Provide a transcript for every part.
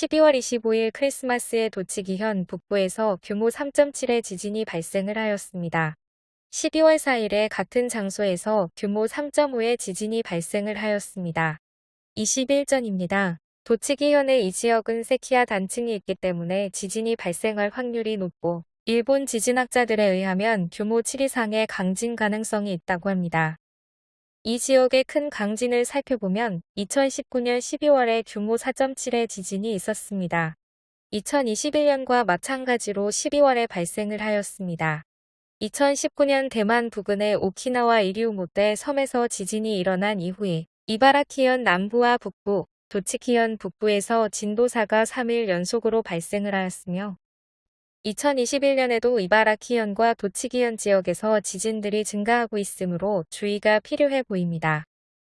12월 25일 크리스마스에 도치기현 북부에서 규모 3.7의 지진이 발생을 하였습니다. 12월 4일에 같은 장소에서 규모 3.5의 지진이 발생을 하였습니다. 20일 전입니다. 도치기현의 이 지역은 세키야 단층이 있기 때문에 지진이 발생할 확률이 높고 일본 지진학자들에 의하면 규모 7 이상의 강진 가능성이 있다고 합니다. 이 지역의 큰 강진을 살펴보면 2019년 12월에 규모 4.7의 지진이 있었습니다. 2021년과 마찬가지로 12월에 발생을 하였습니다. 2019년 대만 부근의 오키나와 이리우모떼 섬에서 지진이 일어난 이후에 이바라키현 남부와 북부, 도치키현 북부에서 진도 4가 3일 연속으로 발생을 하였으며 2021년에도 이바라키현과 도치기현 지역에서 지진들이 증가하고 있으므로 주의가 필요해 보입니다.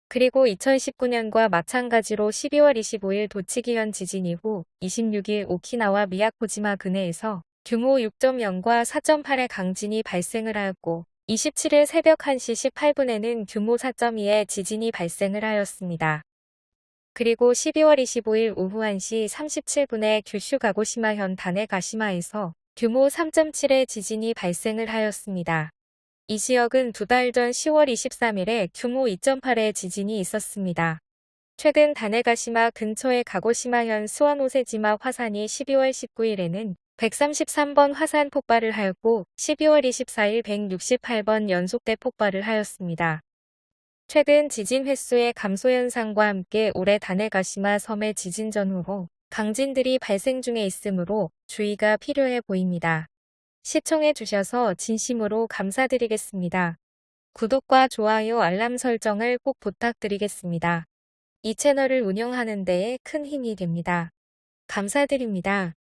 그리고 2019년과 마찬가지로 12월 25일 도치기현 지진 이후 26일 오키나와 미야코지마 근해에서 규모 6.0과 4.8의 강진이 발생을 하였고 27일 새벽 1시 18분에는 규모 4.2의 지진이 발생을 하였습니다. 그리고 12월 25일 오후 1시 37분에 규슈 가고시마현 다네가시마에서 규모 3.7의 지진이 발생을 하였습니다. 이 지역은 두 달 전 10월 23일에 규모 2.8의 지진이 있었습니다. 최근 다네가시마 근처의 가고시마현 스와노세지마 화산이 12월 19일에는 133번 화산 폭발을 하였고 12월 24일 168번 연속대 폭발을 하였습니다. 최근 지진 횟수의 감소 현상과 함께 올해 다네가시마 섬의 지진 전후로 강진들이 발생 중에 있으므로 주의가 필요해 보입니다. 시청해 주셔서 진심으로 감사드리겠습니다. 구독과 좋아요 알람 설정을 꼭 부탁드리겠습니다. 이 채널을 운영하는 데에 큰 힘이 됩니다. 감사드립니다.